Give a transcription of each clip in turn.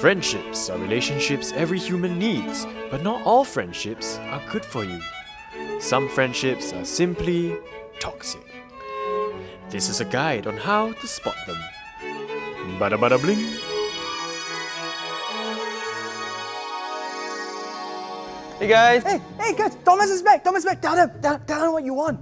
Friendships are relationships every human needs, but not all friendships are good for you. Some friendships are simply toxic. This is a guide on how to spot them. Bada bada bling. Hey guys! Hey, hey guys, Thomas is back. Thomas is back. Tell them, tell, tell them what you want.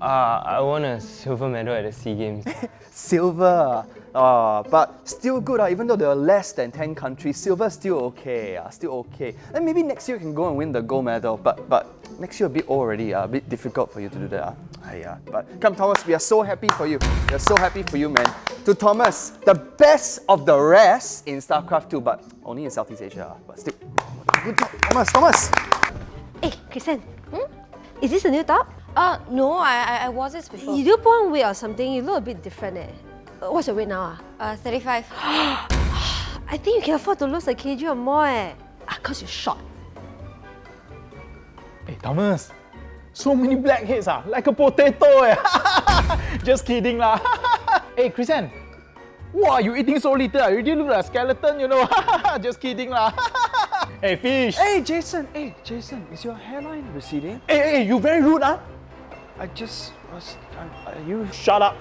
Uh, I won a silver medal at the SEA Games. Silver. Uh, but still good, uh, even though there are less than 10 countries, silver still okay, uh, still okay. And maybe next year you can go and win the gold medal, but but next year a bit old already, uh, a bit difficult for you to do that. Uh. Aiyah. But come Thomas, we are so happy for you. We are so happy for you, man. To Thomas, the best of the rest in StarCraft 2, but only in Southeast Asia. uh, But still, good job, Thomas, Thomas. Hey, Kristen. Hmm? Is this a new top? Uh, no, I, I, I wore this before. You do put on weight or something, you look a bit different eh. Uh, What's your weight now? Ah? Uh, 35. I think you can afford to lose a kg or more eh. Ah, cause you're short. Hey Thomas, so many blackheads ah, like a potato eh. Just kidding lah. hey Christian, wow, you eating so little, ah, you really look like a skeleton, you know. Just kidding lah. hey fish. Hey Jason, hey Jason, is your hairline receding? Hey, hey, you very rude ah. I just was, are you Shut up.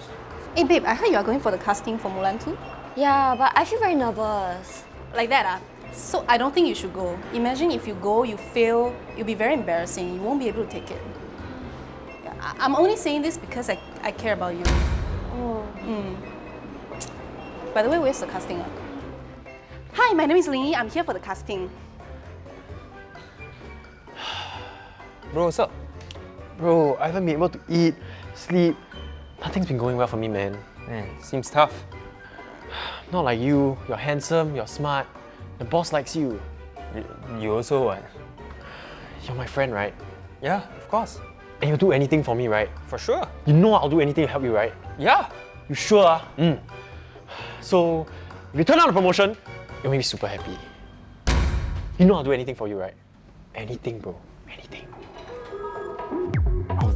Hey babe, I heard you are going for the casting for Mulan 2. yeah, but I feel very nervous. Like that ah? So I don't think you should go. Imagine if you go, you fail, you'll be very embarrassing. You won't be able to take it. I- I'm only saying this because I, I care about you. Oh. Mm. By the way, where's the casting? ah? Hi, my name is Ling Yi. I'm here for the casting. Bro, what's up? Bro, I haven't been able to eat, sleep. Nothing's been going well for me, man. Man, seems tough. Not like you. You're handsome, you're smart. The boss likes you. You, you also what? You're my friend, right? Yeah, of course. And you'll do anything for me, right? For sure. You know I'll do anything to help you, right? Yeah. You sure? ah? So, if you turn down the promotion, you'll make me super happy. You know I'll do anything for you, right? Anything, bro. Anything.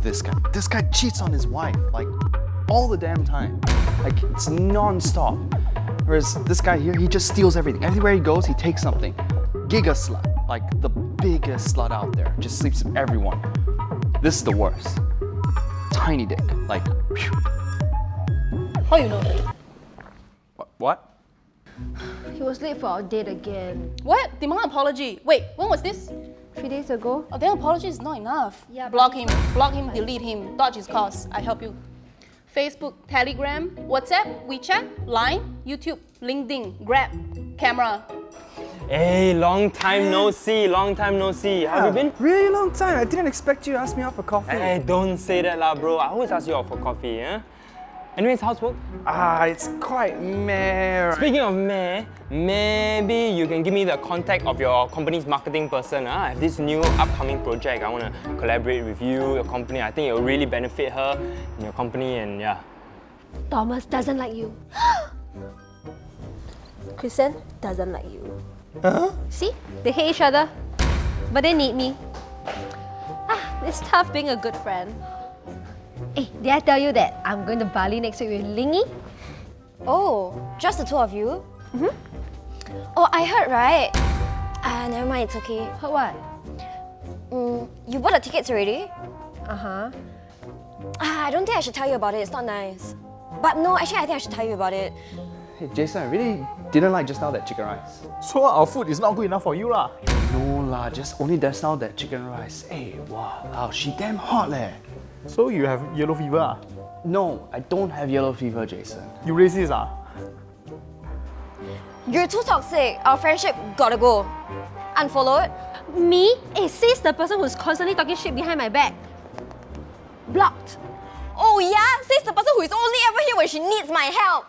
This guy. This guy cheats on his wife, like, all the damn time. Like, it's non-stop. Whereas this guy here, he just steals everything. Everywhere he goes, he takes something. Giga slut, like the biggest slut out there. Just sleeps with everyone. This is the worst. Tiny dick, like, phew. How you know? What? what? He was late for our date again. What? Demand apology. Wait, when was this? Three days ago. Oh, then apology is not enough. Yeah, block him, block him, delete him, dodge his calls. I help you. Facebook, Telegram, WhatsApp, WeChat, Line, YouTube, LinkedIn, Grab, camera. Hey, long time no see, long time no see. How have you been? Really long time. I didn't expect you to ask me out for coffee. Hey, don't say that lah, bro. I always ask you out for coffee, eh? Anyways, how's work? Ah, it's quite meh. Speaking of meh, maybe you can give me the contact of your company's marketing person. Huh? I have this new upcoming project. I want to collaborate with you, your company. I think it will really benefit her and your company and yeah. Thomas doesn't like you. Kristen doesn't like you. Huh? See? They hate each other, but they need me. Ah, it's tough being a good friend. Hey, did I tell you that I'm going to Bali next week with Ling Yi? Oh, just the two of you? Mm-hmm. Oh, I heard, right? Ah, never mind, it's okay. Heard what? Mm, you bought the tickets already? Uh-huh. Ah, I don't think I should tell you about it, it's not nice. But no, actually I think I should tell you about it. Hey, Jason, I really didn't like just now that chicken rice. So our food is not good enough for you lah. No lah, just only just now that chicken rice. Hey, wow, she damn hot leh. So you have yellow fever ah? No, I don't have yellow fever, Jason. You racist ah? You're too toxic. Our friendship gotta go. Unfollowed? Me? Hey, says the person who's constantly talking shit behind my back. Blocked. Oh yeah? Says the person who is only ever here when she needs my help.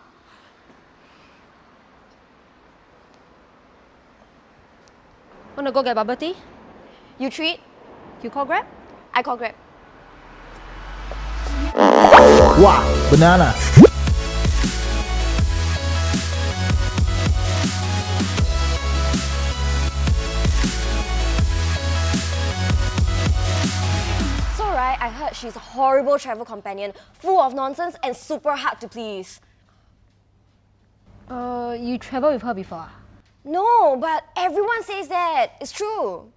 Wanna go get bubble tea? You treat, You call Grab? I call Grab. Wow, banana. So right, I heard she's a horrible travel companion, full of nonsense and super hard to please. Uh, you travel with her before? No, but everyone says that. It's true.